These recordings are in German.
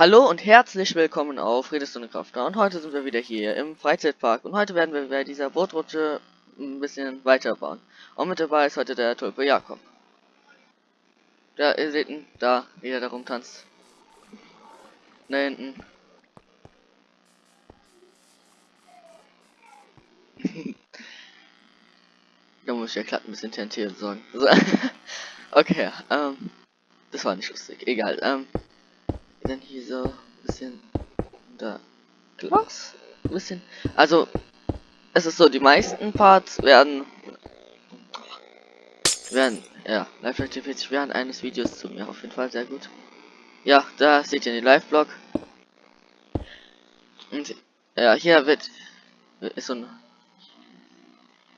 Hallo und herzlich willkommen auf Redestunde Krafter und heute sind wir wieder hier im Freizeitpark und heute werden wir bei dieser Bootrutsche ein bisschen weiter bauen. Und mit dabei ist heute der Tulpe Jakob. Da, ihr seht ihn, da, wie er da rumtanzt. Da hinten. da muss ich ja glatt ein bisschen TNT besorgen. So. okay, ähm, das war nicht lustig, egal, ähm dann hier so ein bisschen da Glas? Ein bisschen. Also, es ist so, die meisten Parts werden werden, ja, live aktiviert sich während eines Videos zu mir. Auf jeden Fall sehr gut. Ja, da seht ihr den Live-Blog. Und ja, hier wird ist so ein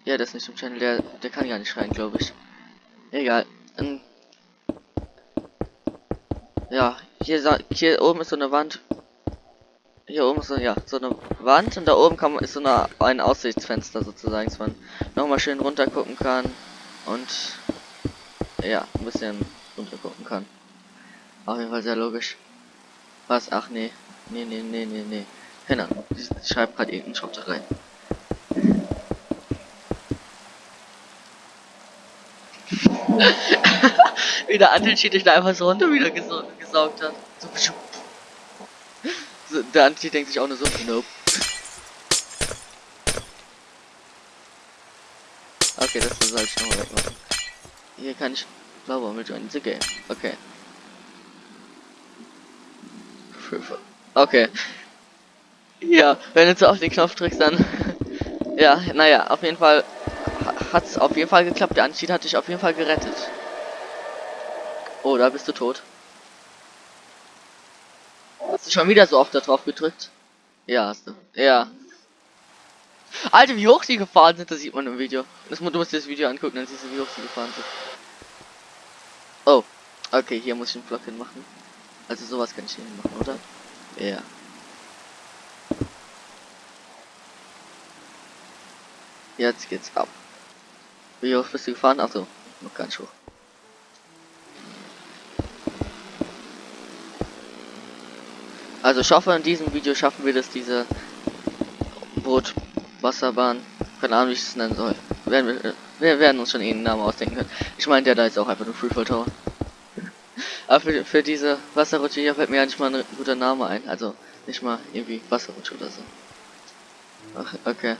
ja, das ist nicht im Channel, der der kann gar nicht schreien, glaube ich. Egal. Und, ja, hier, hier oben ist so eine Wand. Hier oben ist so, ja, so eine Wand und da oben kann man, ist so eine, ein Aussichtsfenster sozusagen, dass man nochmal schön runter gucken kann und ja, ein bisschen runter gucken kann. Auf jeden Fall sehr logisch. Was? Ach nee. Nee, nee, nee, nee, nee. Genau. Ich schreibe gerade irgendeinen Schrott rein. Wie der Antinschied da einfach so runter wieder gesaugt, gesaugt hat. So, so der Antinschied denkt sich auch nur so, nope. Okay, das soll ich nochmal wegmachen. Hier kann ich Blaubaum mit join the game. Okay. Okay. Ja, wenn du so auf den Knopf drückst, dann. ja, naja, auf jeden Fall hat es auf jeden Fall geklappt. Der Anstieg hat dich auf jeden Fall gerettet. Oh, da bist du tot. Schon wieder so oft da drauf gedrückt? Ja, hast du. Ja. Alter, wie hoch die gefahren sind, das sieht man im Video. Das, du musst dir das Video angucken, dann siehst du, wie hoch sie gefahren sind. Oh. Okay, hier muss ich einen Block hinmachen. Also sowas kann ich hier machen, oder? Ja. Jetzt geht's ab. Wie hoch bist du gefahren? Achso, noch ganz hoch. Also ich hoffe, in diesem Video schaffen wir das, diese Boot, Wasserbahn, keine Ahnung, wie ich es nennen soll. Werden wir, wir werden uns schon einen Namen ausdenken können. Ich meine, der da ist auch einfach nur Freefall Tower. Aber für, für diese Wasserrutsche hier fällt mir ja nicht mal ein guter Name ein. Also nicht mal irgendwie Wasserrutsche oder so. Ach, okay.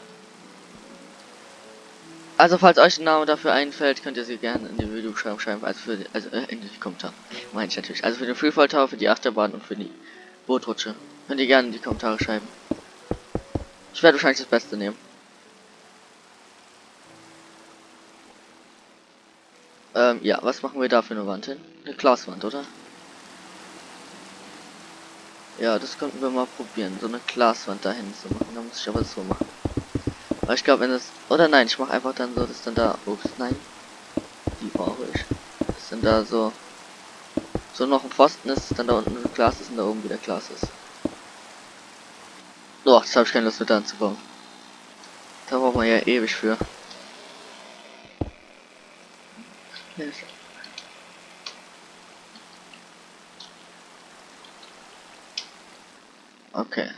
Also falls euch ein Name dafür einfällt, könnt ihr sie gerne in die Videobeschreibung schreiben, also für die, also äh, in die Kommentare. Meine ich natürlich. Also für den Freefall Tower, für die Achterbahn und für die Bootrutsche. Könnt ihr gerne in die Kommentare schreiben. Ich werde wahrscheinlich das Beste nehmen. Ähm, ja, was machen wir da für eine Wand hin? Eine Glaswand, oder? Ja, das könnten wir mal probieren, so eine Glaswand dahin zu machen. Da muss ich aber so machen. Aber ich glaube, wenn das... Oder nein, ich mache einfach dann so, dass dann da... Ups, nein. Die brauche ich. Dass dann da so... So noch ein Pfosten ist, dann da unten ein Glas ist und da oben wieder Glas ist. Boah, das habe ich keine Lust mit anzubauen. Da braucht man ja ewig für. Okay.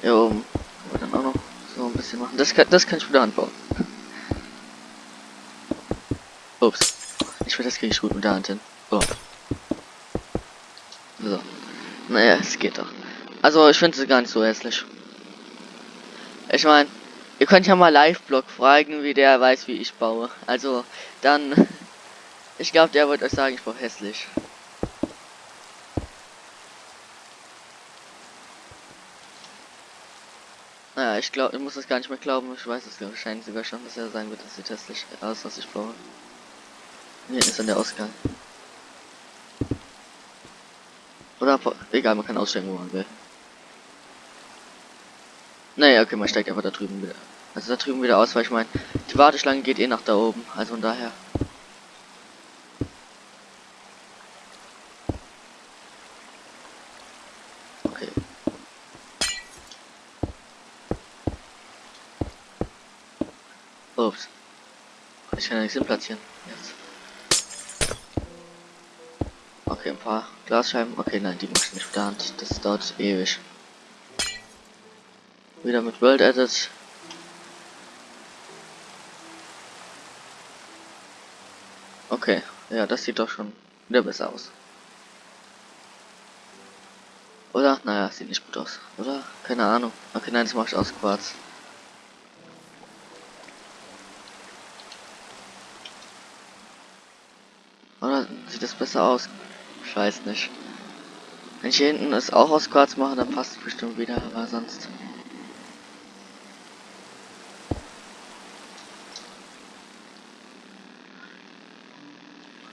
Hier oben dann auch noch so ein bisschen machen. Das kann, das kann ich wieder anbauen. Ups. Ich will das kriege ich gut mit der Hand hin. Oh. So. Naja, es geht doch. Also ich finde es gar nicht so hässlich. Ich meine, ihr könnt ja mal Live-Blog fragen, wie der weiß, wie ich baue. Also dann, ich glaube, der wird euch sagen, ich baue hässlich. Naja, ich glaube, ich muss das gar nicht mehr glauben. Ich weiß es wahrscheinlich sogar schon, dass er sagen wird, dass sieht hässlich aus, was ich baue. Hier ist dann der Ausgang. Oder, egal, man kann aussteigen, wo man will. Naja, okay, man steigt einfach da drüben wieder. Also da drüben wieder aus, weil ich meine, die Warteschlange geht eh nach da oben. Also von daher. Okay. Ups. Ich kann ja nichts hin platzieren. Jetzt. Okay, ein paar Glasscheiben. Okay, nein, die mach ich nicht mit der. Das dauert ewig. Wieder mit World Edit. Okay, ja, das sieht doch schon wieder besser aus. Oder? Naja, sieht nicht gut aus. Oder? Keine Ahnung. Okay, nein, das mache ich aus Quarz. Oder sieht das besser aus? Ich weiß nicht. Wenn ich hier hinten es auch aus Quarz mache, dann passt es bestimmt wieder, aber sonst.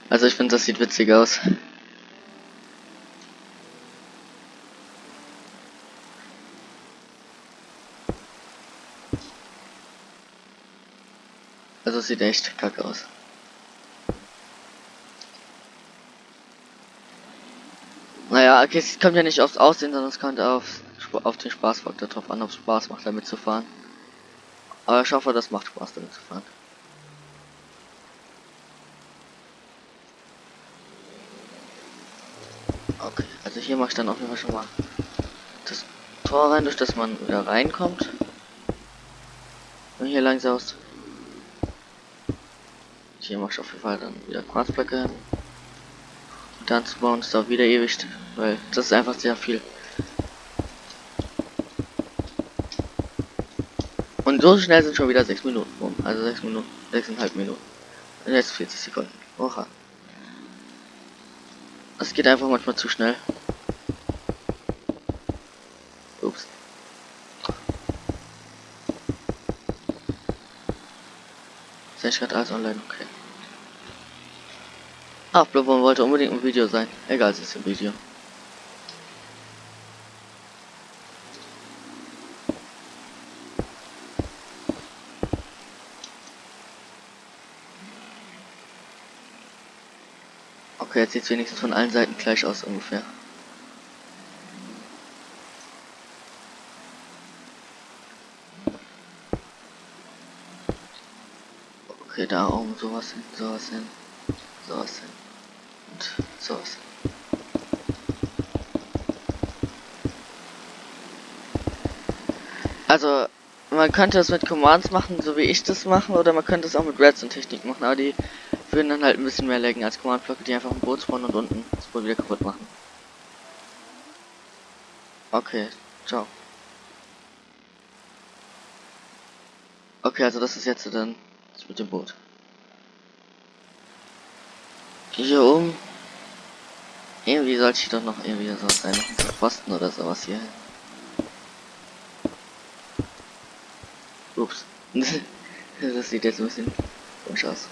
Also ich finde, das sieht witzig aus. Also sieht echt kacke aus. Okay, es kommt ja nicht aufs Aussehen, sondern es kommt auf, auf den Spaßfaktor drauf an, ob es Spaß macht, damit zu fahren. Aber ich hoffe, das macht Spaß, damit zu fahren. Okay, also hier mache ich dann auf jeden Fall schon mal das Tor rein, durch das man wieder reinkommt. Und hier langsam aus. Hier mache ich auf jeden Fall dann wieder Quarzblöcke hin. Und dann bauen ist auch wieder ewig, weil das ist einfach sehr viel. Und so schnell sind schon wieder 6 Minuten rum. Also 6 Minuten, 6,5 Minuten. Und jetzt 40 Sekunden. Oha. Es geht einfach manchmal zu schnell. Ups. Ich gerade alles online, okay. Ach, Blubber wollte unbedingt ein Video sein. Egal, es ist ein Video. Okay, jetzt sieht es wenigstens von allen Seiten gleich aus ungefähr. Okay, da oben sowas hin, sowas hin, sowas hin und sowas hin. Also, man könnte das mit Commands machen, so wie ich das machen, oder man könnte es auch mit Redstone-Technik machen, aber die würden dann halt ein bisschen mehr laggen als Command-Blöcke, die einfach ein Boot spawnen und unten das Boot wieder kaputt machen. Okay, ciao. Okay, also das ist jetzt dann das mit dem Boot. Hier oben. Irgendwie sollte ich doch noch irgendwie so Pfosten oder sowas hier. Ups. das sieht jetzt ein bisschen komisch aus.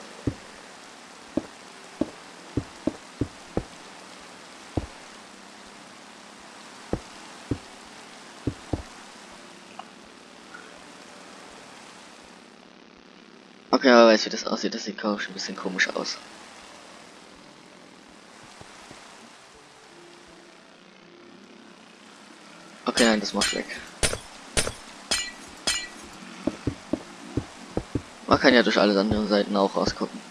Okay, aber weiß wie das aussieht, das sieht schon ein bisschen komisch aus. Okay, nein, das macht weg. Man kann ja durch alle anderen Seiten auch rausgucken.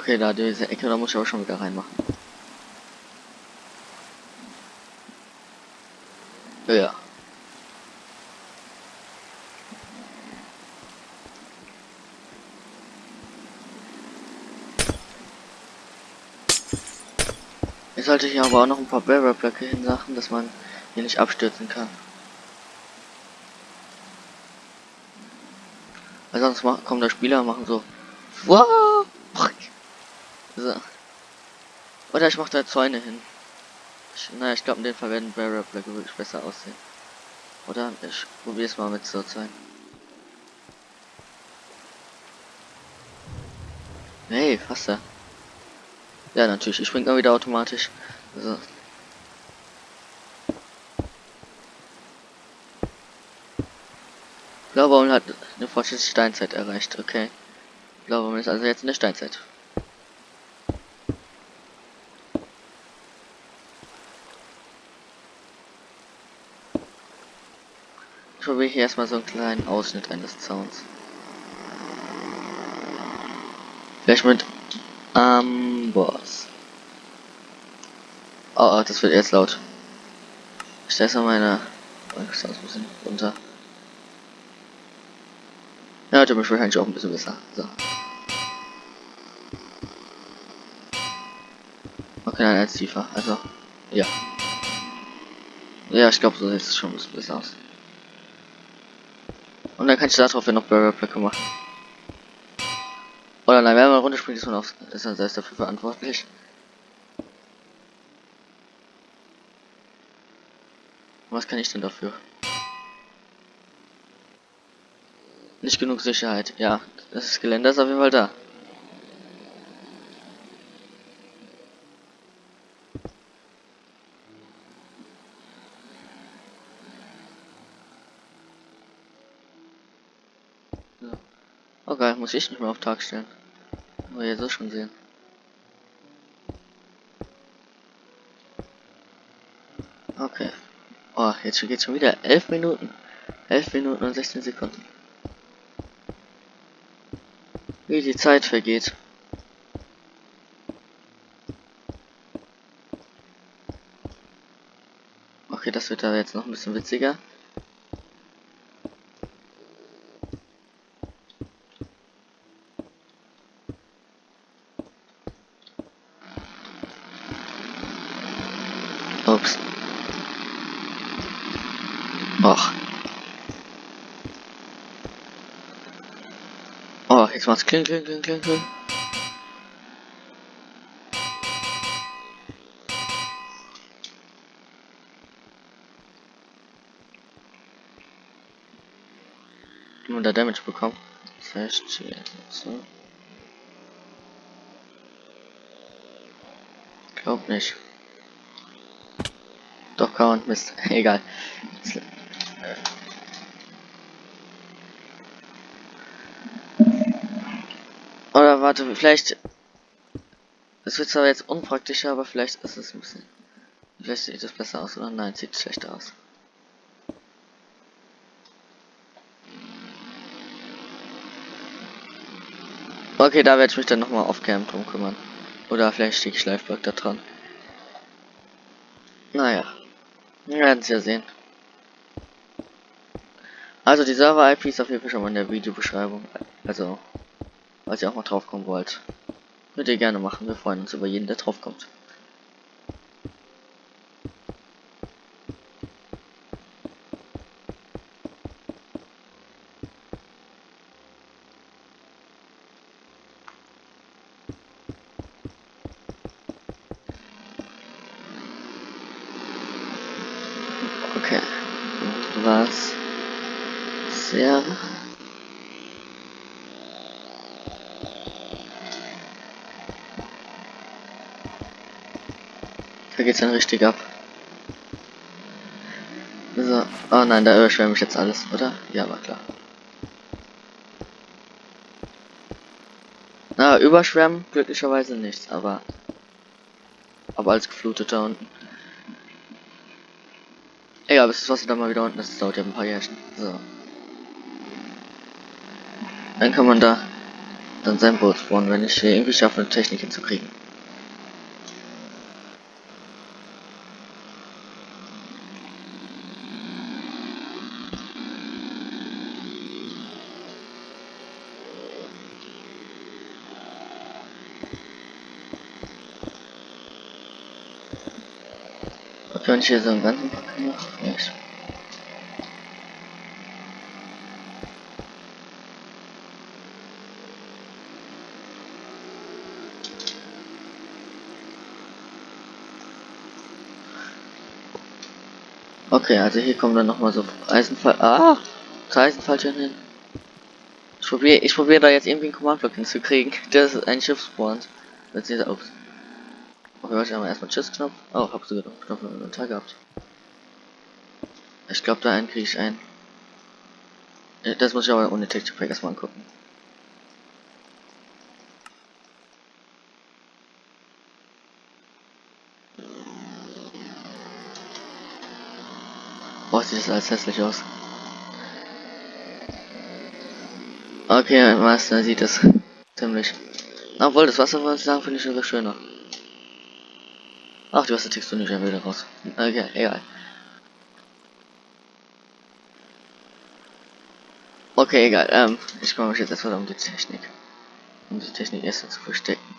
Okay, da diese Ecke, da muss ich aber schon wieder reinmachen. Ja. Ich sollte hier aber auch noch ein paar Barrier-Blöcke hinsachen, dass man hier nicht abstürzen kann. Weil sonst kommen da Spieler machen so. Wow! So. Oder ich mache da Zäune hin. Ich, naja, ich glaube in dem Fall werden Barrier Blöcke wirklich besser aussehen. Oder ich probiere es mal mit so Zäunen. Hey, da. Ja, natürlich. Ich springe mal wieder automatisch. So. Blaubaum hat eine fortschrittliche Steinzeit erreicht. Okay. Blaubaum ist also jetzt in der Steinzeit. Ich probiere hier erstmal so einen kleinen Ausschnitt eines Zauns. Vielleicht mit Amboss. Oh, das wird jetzt laut. Ich stelle mal meine Sounds ein bisschen runter. Ja, der mich wahrscheinlich auch ein bisschen besser. So. Okay, nein, jetzt tiefer. Also, ja. Ja, ich glaube, so sieht es schon ein bisschen besser aus. Dann kann ich darauf ja noch Burgerblöcke machen. Oder nein, wenn man runterspringt, ist man auf, ist dann selbst dafür verantwortlich. Was kann ich denn dafür? Nicht genug Sicherheit. Ja, das Gelände ist auf jeden Fall da. Okay, muss ich nicht mehr auf Tag stellen. Aber ihr so schon sehen. Okay. Oh, jetzt geht schon wieder 11 Minuten. 11 Minuten und 16 Sekunden. Wie die Zeit vergeht. Okay, das wird da jetzt noch ein bisschen witziger. Ups. Och. Oh, jetzt macht's kling, kling, kling, kling, kling. Nur der Damage bekommen. Verstehe. So. Glaub nicht. Doch, man. Mist. Egal. Oder warte, vielleicht. Es wird zwar jetzt unpraktischer, aber vielleicht ist es ein bisschen. Vielleicht sieht es besser aus, oder? Nein, sieht schlechter aus. Okay, da werde ich mich dann nochmal auf Cam drum kümmern. Oder vielleicht stehe ich Schleifblock da dran. Naja. Wir werden es ja sehen. Also die Server-IP ist auf jeden Fall schon mal in der Videobeschreibung. Also, falls ihr auch mal drauf kommen wollt. Könnt ihr gerne machen. Wir freuen uns über jeden, der drauf kommt. Okay. Was? Sehr. Da dann richtig ab. So. Oh nein, da überschwemme ich jetzt alles, oder? Ja, war klar. Na, überschwemmen glücklicherweise nichts, aber aber als gefluteter unten. Egal, bis das Wasser dann mal wieder unten ist, das dauert ja ein paar Jährchen. So. Dann kann man da dann sein Boot spawnen, wenn ich hier irgendwie schaffe, eine Technik hinzukriegen. Und hier so einen ganzen Pack noch? Nicht. Okay, also hier kommen dann nochmal so Eisenfall. Ah! Eisenfalltüren hin. Ich probiere ich probiere da jetzt irgendwie einen Command-Block hinzukriegen. Das ist ein Schiff spawnt. Jetzt ist ups. Okay, warte, aber erstmal Tschüss-Knopf. Oh, hab sogar noch Knopf im Inventar gehabt. Ich glaube, da einen kriege ich ein. Das muss ich aber ohne Texture Pack erstmal angucken. Boah, sieht das alles hässlich aus. Okay, Meister sieht es ziemlich. Obwohl, das Wasser, was ich sagen, finde ich sogar schöner. Ach, die Wassertextur nicht wieder raus. Okay, egal. Okay, egal. Ähm, ich kümmere mich jetzt erstmal um die Technik. Um die Technik erst zu verstecken.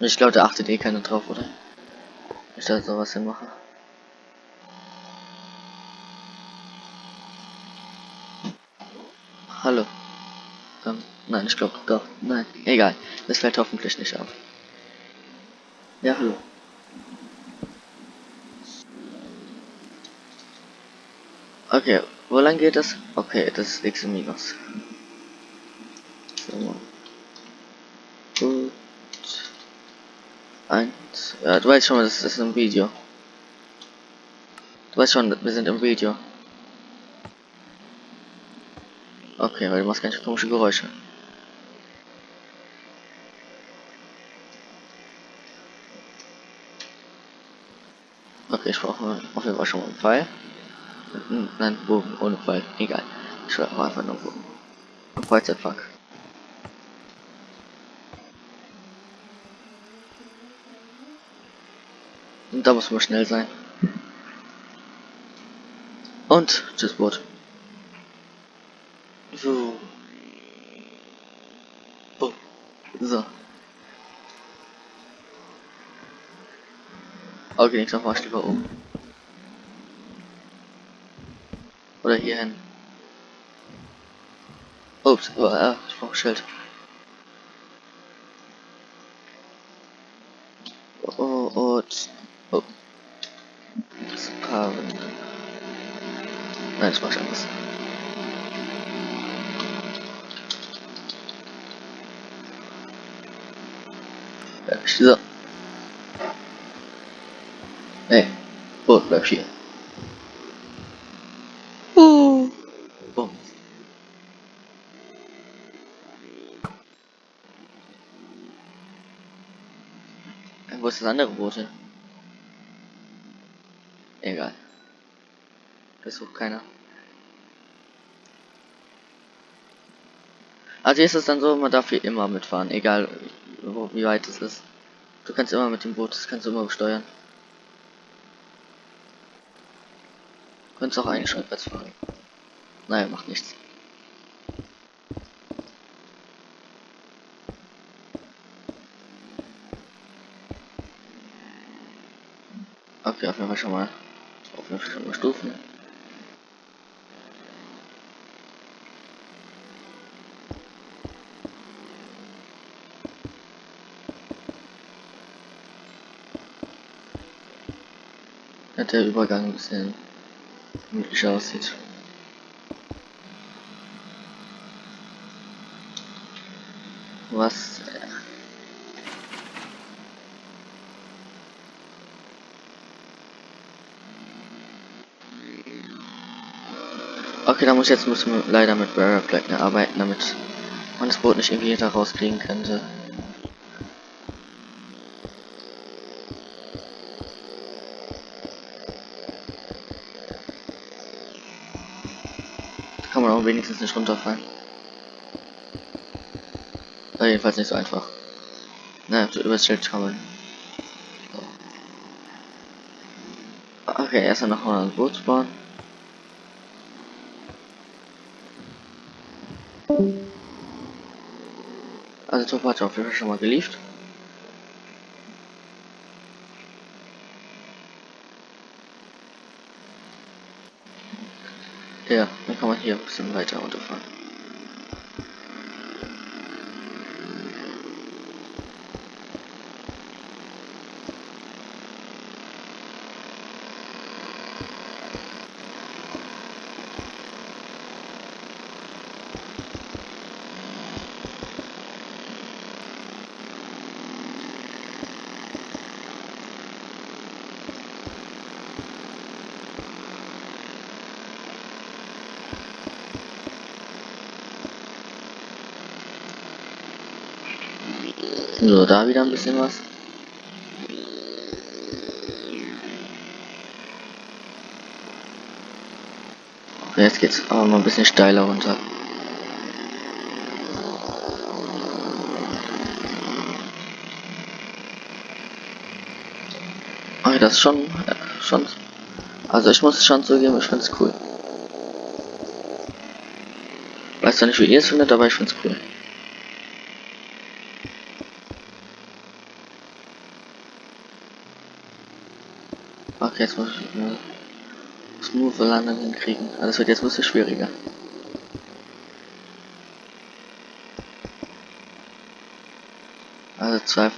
Ich glaube, da achtet eh keiner drauf, oder? Ich da sowas hinmache. Hallo. Ähm, nein, ich glaube doch. Nein, egal. Das fällt hoffentlich nicht auf. Ja, hallo. Okay, wo lang geht das? Okay, das ist x minus. So. Gut. Eins. Ja, du weißt schon, das ist ein Video. Du weißt schon, wir sind im Video. Okay, weil du machst ganz komische Geräusche. Auf jeden Fall schon mal einen Pfeil. Nein, Bogen ohne Pfeil. Egal. Ich schreibe einfach nur Bogen. Freizeitpark. Und da muss man schnell sein. Und tschüss Boot. So. Oh. So. Okay, nächstes Mal lieber um. Oder hier hin. Ups, oh, ja, ich brauche Schild. Oh, oh, oh. Das Paar. Nein, das mach ich anders. Ja, so. Hey, Boot, bleib hier. Uh. Boom. Wo ist das andere Boot hin? Egal. Das sucht keiner. Also ist es dann so, man darf hier immer mitfahren, egal wo, wie weit es ist. Du kannst immer mit dem Boot, das kannst du immer besteuern. Du kannst auch eigentlich rückwärts fahren. Naja, macht nichts. Okay, auf jeden Fall schon mal auf jeden Fall schon mal Stufen. Hat der Übergang ein bisschen gemütlicher aussieht. Was? Okay, da muss jetzt müssen wir leider mit Barrier Flag arbeiten, damit man das Boot nicht irgendwie da rauskriegen könnte. Da kann man auch wenigstens nicht runterfallen. War jedenfalls nicht so einfach. Naja, so übers Schild kann man. Okay, erstmal noch mal ein Boot bauen. Top hat auf jeden Fall schon mal geliefert. Ja, dann kann man hier ein bisschen weiter runterfahren. So, da wieder ein bisschen was. Okay, jetzt geht's aber mal ein bisschen steiler runter. Okay, das ist schon, äh, schon, also ich muss es schon zugeben, ich find's cool. Weiß ja nicht, wie ihr es findet, aber ich find's cool. Jetzt muss ich eine smooth Landung hinkriegen. Also das wird jetzt ein bisschen schwieriger. Also zwei,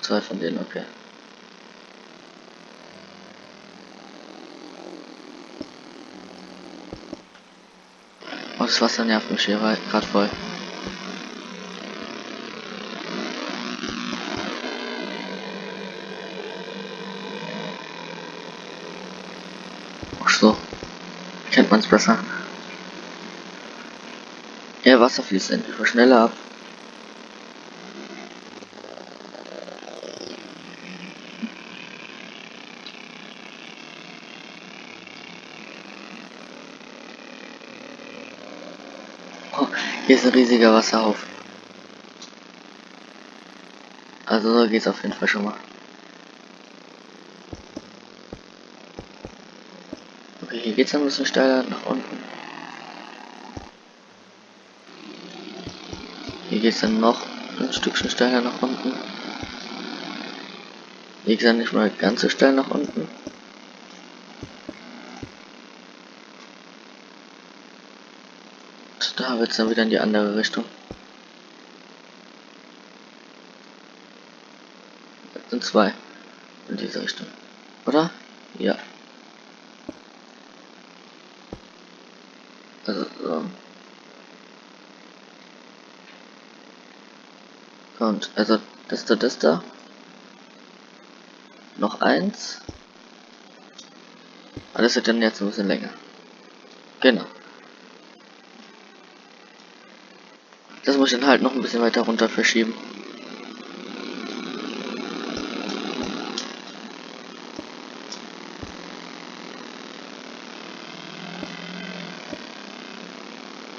zwei von denen, okay. Oh, das Wasser nervt mich hier gerade voll. Ach so. Kennt man's besser. Ja, Wasser fließt endlich schneller ab. Hier ist ein riesiger Wasserhaufen. Also so geht's auf jeden Fall schon mal. Hier geht's ein bisschen steiler nach unten. Hier geht's dann noch ein Stückchen steiler nach unten. Geht's dann nicht mal ganz so steil nach unten. Da wird es dann wieder in die andere Richtung. Das sind zwei in diese Richtung. Oder? Ja. Also, so. Und, also, das da, das da. Noch eins. Alles wird dann jetzt ein bisschen länger. Genau. Das muss ich dann halt noch ein bisschen weiter runter verschieben.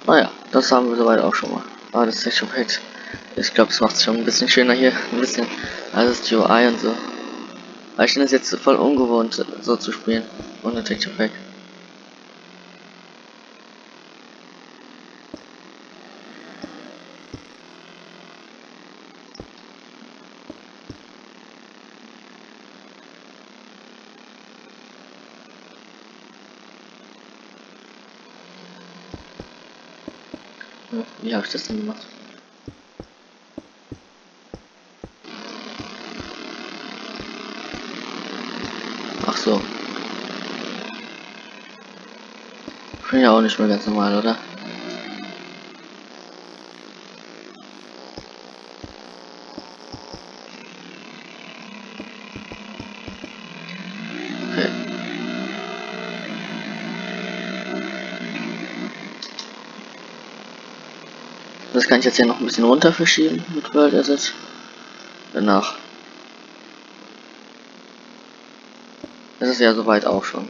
Naja, ah das haben wir soweit auch schon mal. Aber das Texture Pack, ich glaube, es macht es schon ein bisschen schöner hier. Ein bisschen alles die UI und so. Aber ich finde es jetzt voll ungewohnt, so zu spielen. Ohne Texture Pack. Wie habe ich das denn gemacht? Ach so. Ja auch nicht mehr ganz normal, oder? Das kann ich jetzt hier noch ein bisschen runter verschieben mit World Asset. Danach. Das ist ja soweit auch schon.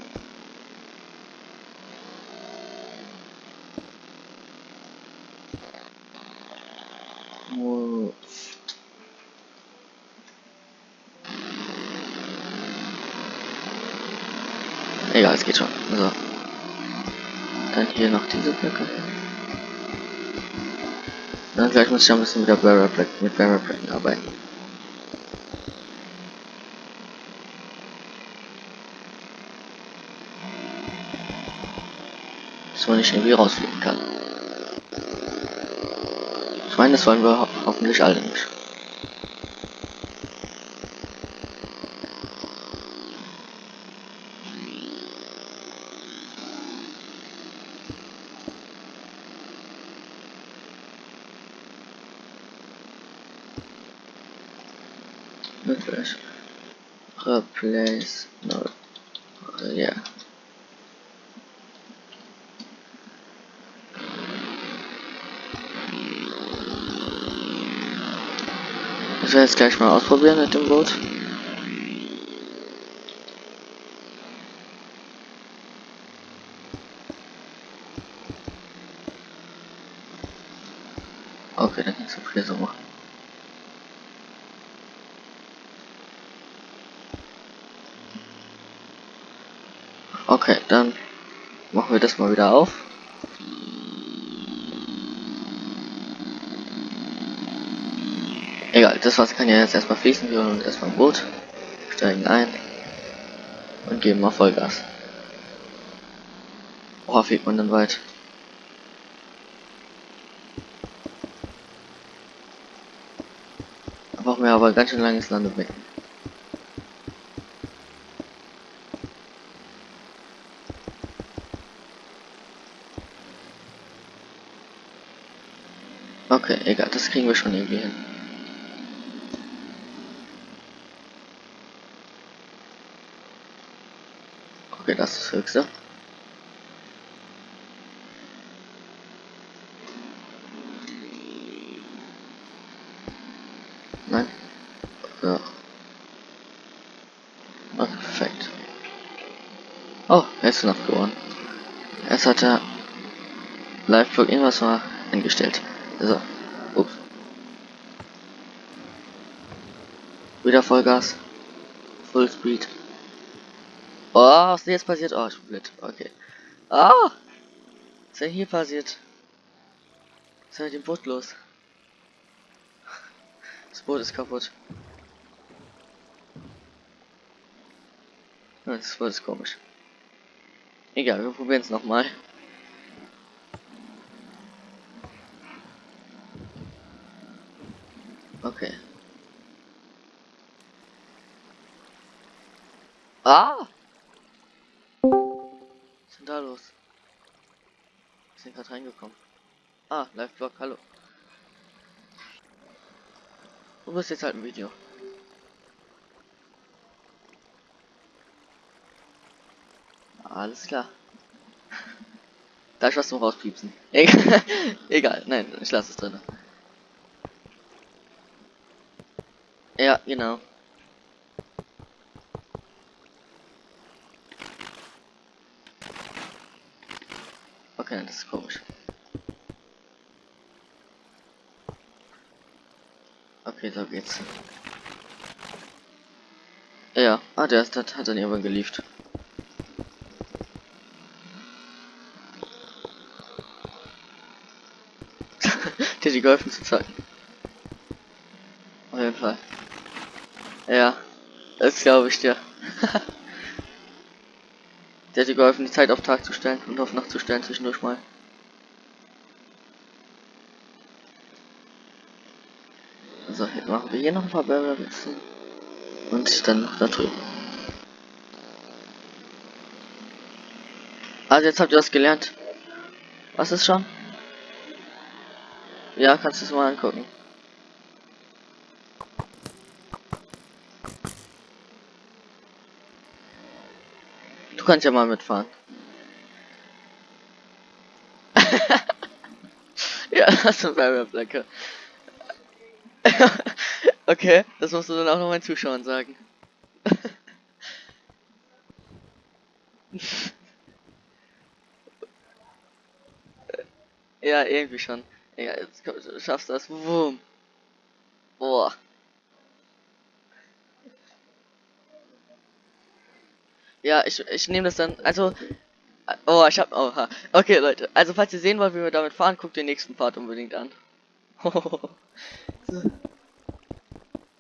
Egal, es geht schon. So. Dann hier noch diese Blöcke. Dann gleich muss ich ein bisschen mit der Barrier mit Barrier arbeiten. Dass man nicht irgendwie rausfliegen kann. Ich meine, das wollen wir ho hoffentlich alle nicht. Replace. Replace. No. Uh, yeah. Ich werde jetzt gleich mal ausprobieren mit dem Boot. Okay, dann kannst du hier so machen. Okay, dann machen wir das mal wieder auf. Egal, das Wasser kann ja jetzt erstmal fließen. Wir holen uns erstmal ein Boot, steigen ein und geben mal Vollgas. Worauf fliegt man dann weit? Brauchen wir aber ganz schön langes Landebecken. Okay, egal, das kriegen wir schon irgendwie hin. Okay, das ist das höchste. Nein. Ja. Okay, perfekt. Oh, er ist noch geworden. Erst hat er Live-Blog irgendwas mal eingestellt. So. Wieder Vollgas. Full Speed. Oh, was ist jetzt passiert? Oh, ich bin blöd. Okay. Ah! Was ist denn hier passiert? Was ist mit dem Boot los? Das Boot ist kaputt. Das Boot ist komisch. Egal, wir probieren es nochmal. Okay. Ah! Was ist denn da los? Wir sind gerade reingekommen. Ah, Live-Blog, hallo. Du bist jetzt halt ein Video. Alles klar. Da ich was zum rauspiepsen. Egal, Egal. nein, ich lasse es drin. Ja, genau. Okay, das ist komisch. Okay, so geht's. Ja, ah, der ist, hat dann irgendwann geliefert. dir die geholfen zu zeigen. Auf jeden Fall. Ja, das glaube ich dir. Der hat dir geholfen, die Zeit auf Tag zu stellen und auf Nacht zu stellen zwischendurch mal. So, jetzt machen wir hier noch ein paar Barrels und dann da drüben. Also jetzt habt ihr das gelernt. Was ist schon? Ja, kannst du es mal angucken. Du kannst ja mal mitfahren. ja, das ist ein Blöcke. okay, das musst du dann auch noch meinen Zuschauern sagen. ja, irgendwie schon. Ja, jetzt komm, du schaffst das. Wumm. Boah. Ja, ich, ich nehme das dann, also, oh, ich hab, oha. Okay, Leute, also falls ihr sehen wollt, wie wir damit fahren, guckt den nächsten Part unbedingt an.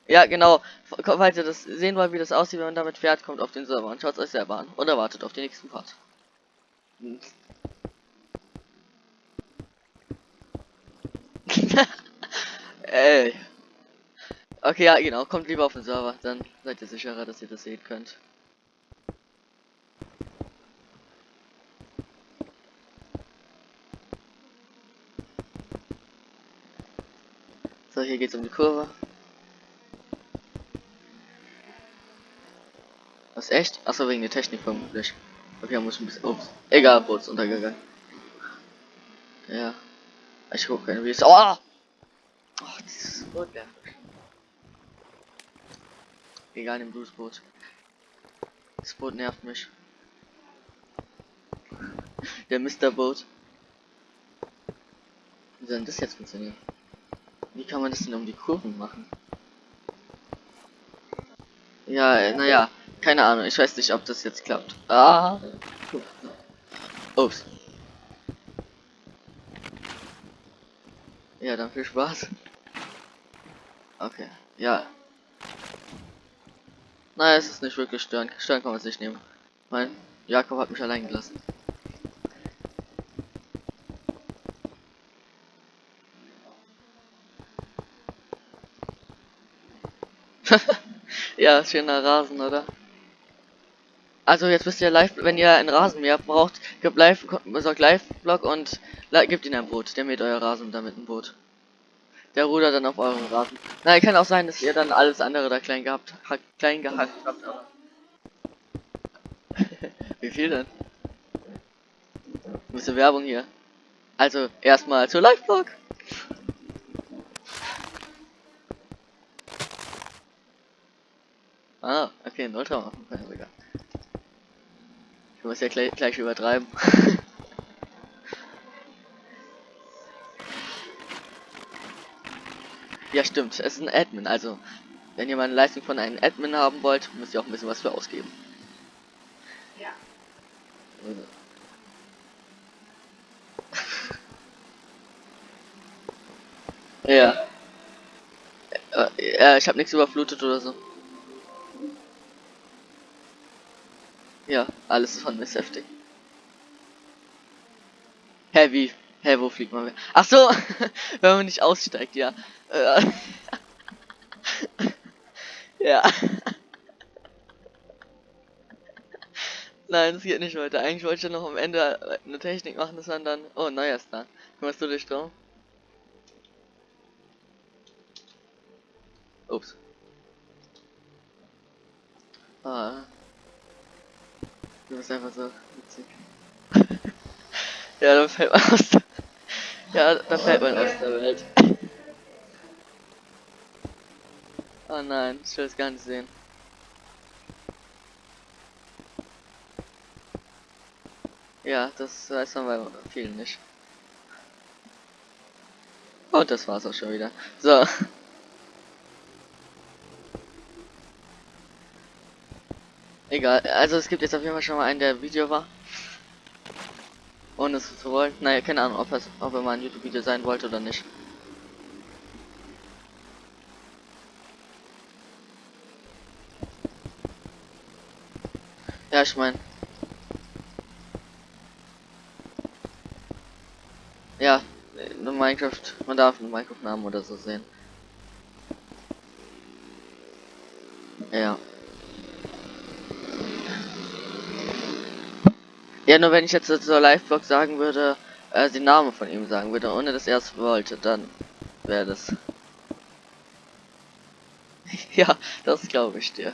ja, genau, falls ihr das sehen wollt, wie das aussieht, wenn man damit fährt, kommt auf den Server und schaut es euch selber an. Oder wartet auf den nächsten Part. Ey. Okay, ja, genau, kommt lieber auf den Server, dann seid ihr sicherer, dass ihr das sehen könnt. Hier geht's um die Kurve. Was echt? Achso, wegen der Technik vermutlich. Okay, muss ein bisschen. Ups. Egal, Boot untergegangen. Ja. Ich gucke keine Videos. Oh! oh dieses Boot mich. Egal, nimm du das Boot. Das Boot nervt mich. Der Mr. Boot. Wie soll denn das jetzt funktionieren? Wie kann man das denn um die Kurven machen? Ja, äh, naja, keine Ahnung. Ich weiß nicht, ob das jetzt klappt. Ah. Ups. Ja, dann viel Spaß. Okay, ja. Naja, es ist nicht wirklich stören. Stören kann man es nicht nehmen. Mein Jakob hat mich allein gelassen. Ja, schöner Rasen, oder? Also jetzt wisst ihr live, wenn ihr einen Rasenmäher braucht, gebt live, besorgt Live-Blog und gebt ihn ein Boot. Der mäht euer Rasen damit ein Boot. Der rudert dann auf euren Rasen. Na, kann auch sein, dass ihr dann alles andere da klein gehabt, ha klein gehackt habt. Wie viel denn? Ein bisschen Werbung hier. Also erstmal zur Live-Blog. Ah, okay, ein Ultra machen können sogar. Ich muss ja gleich, gleich übertreiben. ja, stimmt. Es ist ein Admin. Also, wenn ihr mal eine Leistung von einem Admin haben wollt, müsst ihr auch ein bisschen was für ausgeben. Ja. Also. ja. Äh, äh, ich habe nichts überflutet oder so. Ja, alles von ist heftig. Hä, wie? Hä, wo fliegt man? Ach so, wenn man nicht aussteigt, ja. Äh, ja. Nein, das geht nicht weiter. Eigentlich wollte ich ja noch am Ende eine Technik machen, das waren dann. Oh, neuer Star. Kümmerst du dich drum? Ups. Ah. Du bist einfach so witzig. ja, dann fällt man aus der Ja, da fällt man aus der Welt. oh nein, ich will es gar nicht sehen. Ja, das weiß man bei vielen nicht. Und das war's auch schon wieder. So. Egal, also es gibt jetzt auf jeden Fall schon mal einen, der Video war. Ohne es zu wollen. Naja, keine Ahnung, ob, es, ob er mal ein YouTube-Video sein wollte oder nicht. Ja, ich meine. Ja, in Minecraft, man darf einen Minecraft-Namen oder so sehen. Ja. Ja, nur wenn ich jetzt zur Live-Blog sagen würde, äh, den Namen von ihm sagen würde, ohne dass er es wollte, dann wäre das. ja, das glaube ich dir.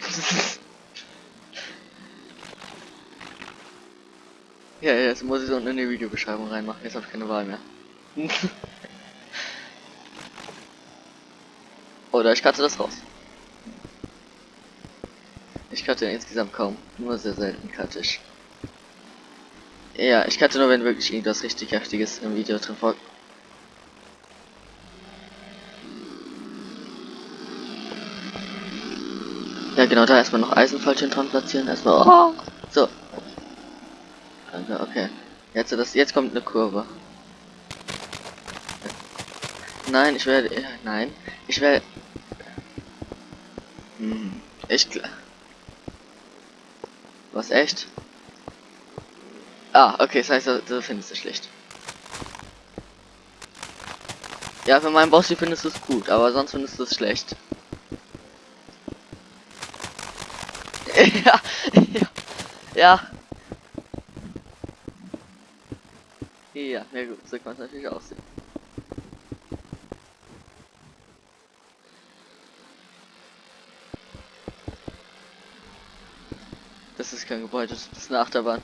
ja, jetzt muss ich so in die Videobeschreibung reinmachen, jetzt habe ich keine Wahl mehr. Oder ich cutte das raus. Ich cutte insgesamt kaum. Nur sehr selten cutte ich. Ja, ich cutte nur, wenn wirklich irgendwas richtig heftiges im Video drin vor. Ja, genau, da erstmal noch Eisenfallchen dran platzieren. Erstmal. Oh, so. Danke, okay. Jetzt, das, jetzt kommt eine Kurve. Nein, ich werde. Nein, ich werde. Hm, ich. Was echt? Ah, okay, das heißt, du findest es schlecht. Ja, für meinen Boss findest du es gut, aber sonst findest du es schlecht. ja, ja, ja. Ja, gut, so kann es natürlich aussehen. Kein Gebäude, das ist eine Achterbahn.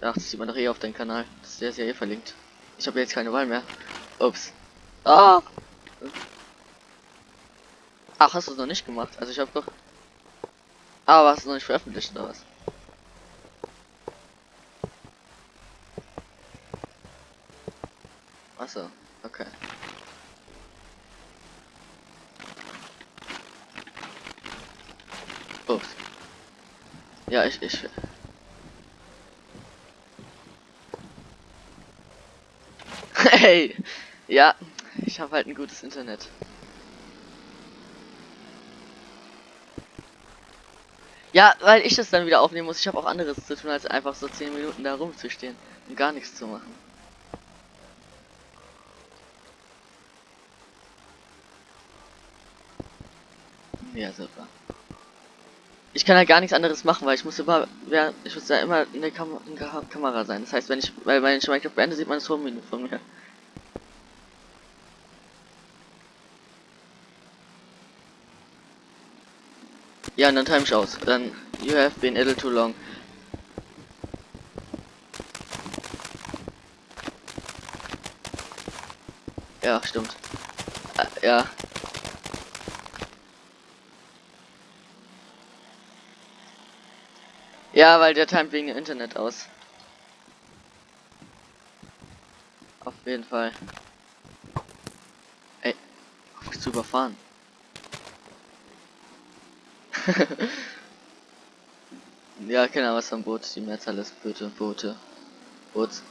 Ach, das sieht man doch eh auf deinem Kanal. Das ist ja eh verlinkt. Ich habe jetzt keine Wahl mehr. Ups. Ah! Ach, hast du es noch nicht gemacht? Also ich habe doch... Ah, aber hast du noch nicht veröffentlicht oder was? Achso, okay. Ups. Ja, ich, ich. Hey, ja, ich habe halt ein gutes Internet. Ja, weil ich das dann wieder aufnehmen muss. Ich habe auch anderes zu tun, als einfach so 10 Minuten da rumzustehen und gar nichts zu machen. Ja, super. Ich kann ja gar nichts anderes machen, weil ich muss immer, ja, ich muss ja immer in der Kam in der Kamera sein. Das heißt, wenn ich, weil wenn ich Minecraft beende, sieht man das Home-Menü von mir. Ja, und dann time ich aus. Dann, you have been a little too long. Ja, stimmt. Äh, ja. Ja, weil der timet wegen Internet aus. Auf jeden Fall. Ey, auf mich zu überfahren. ja, genau, was am Boot, die Mehrzahl ist Boote, Boote, Boots.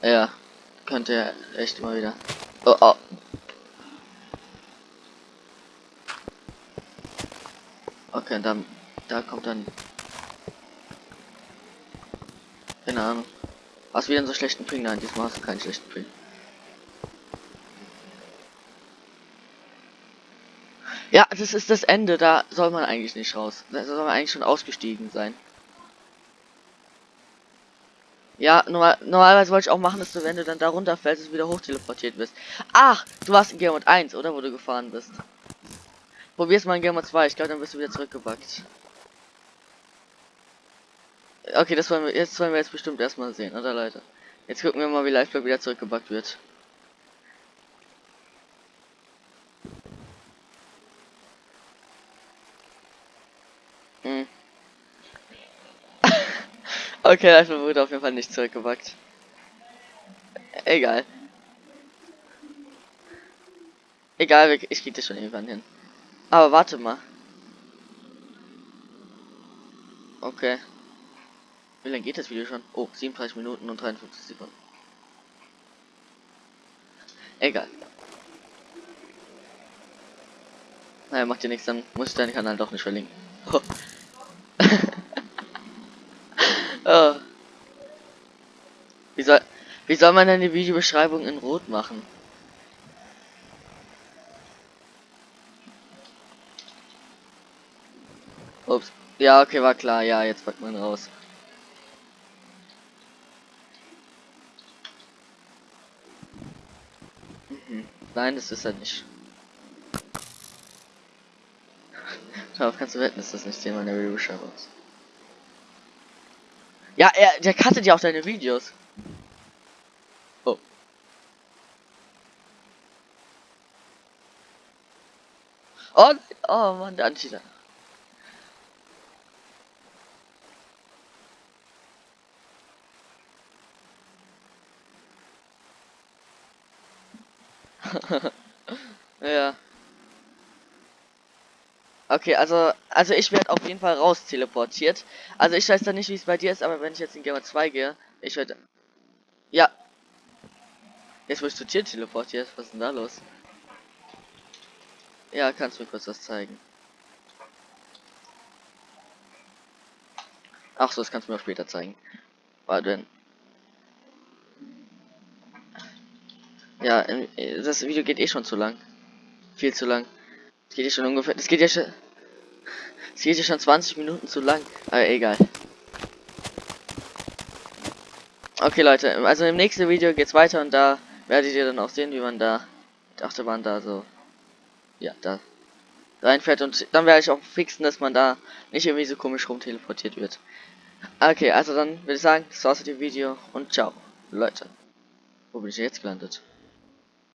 Ja, könnte ja echt immer wieder. Oh, oh. Okay, dann, da kommt dann. Keine Ahnung. Was wieder einen so schlechten Ping? Nein, diesmal hast du keinen schlechten Ping. Ja, das ist das Ende, da soll man eigentlich nicht raus. Da soll man eigentlich schon ausgestiegen sein. Ja, normal, normalerweise wollte ich auch machen, dass du, wenn du dann da runterfällst, du wieder hoch teleportiert bist. Ach, du warst in Game Mode 1, oder? Wo du gefahren bist. Probier's mal in Game Mode 2, ich glaube, dann bist du wieder zurückgebackt. Okay, das wollen wir jetzt wollen wir jetzt bestimmt erstmal sehen, oder Leute? Jetzt gucken wir mal, wie Liveblock wieder zurückgebackt wird. Hm. okay, Liveblock wurde auf jeden Fall nicht zurückgebackt. Egal. Egal, ich krieg das schon irgendwann hin. Aber warte mal. Okay. Wie lange geht das Video schon? Oh, 37 Minuten und 53 Sekunden. Egal. Naja, macht dir nichts, dann muss ich deinen Kanal doch nicht verlinken. Oh. oh. Wie soll, wie soll man denn die Videobeschreibung in Rot machen? Ups. Ja, okay, war klar. Ja, jetzt packt man raus. Mhm. Nein, das ist er nicht. Darauf kannst du wetten, dass das nicht Thema der Videobeschreibung ist. Ja, er, der cuttet ja auch deine Videos. Oh. Oh, oh Mann, der Ancheater. ja. Okay, also, also ich werde auf jeden Fall raus teleportiert. Also ich weiß da nicht, wie es bei dir ist, aber wenn ich jetzt in Gamer 2 gehe, ich werde... Ja. Jetzt wirst du Tier teleportiert. Was ist denn da los? Ja, kannst du mir kurz was zeigen. Ach so, das kannst du mir auch später zeigen. Warte Ja, das Video geht eh schon zu lang. Viel zu lang. Das geht ja schon ungefähr. Das geht ja schon. Es geht ja schon 20 Minuten zu lang. Aber egal. Okay, Leute. Also im nächsten Video geht's weiter und da werdet ihr dann auch sehen, wie man da die Achterbahn da so. Ja, da reinfährt und dann werde ich auch fixen, dass man da nicht irgendwie so komisch rum teleportiert wird. Okay, also dann würde ich sagen, das war's mit dem Video und ciao, Leute. Wo bin ich jetzt gelandet?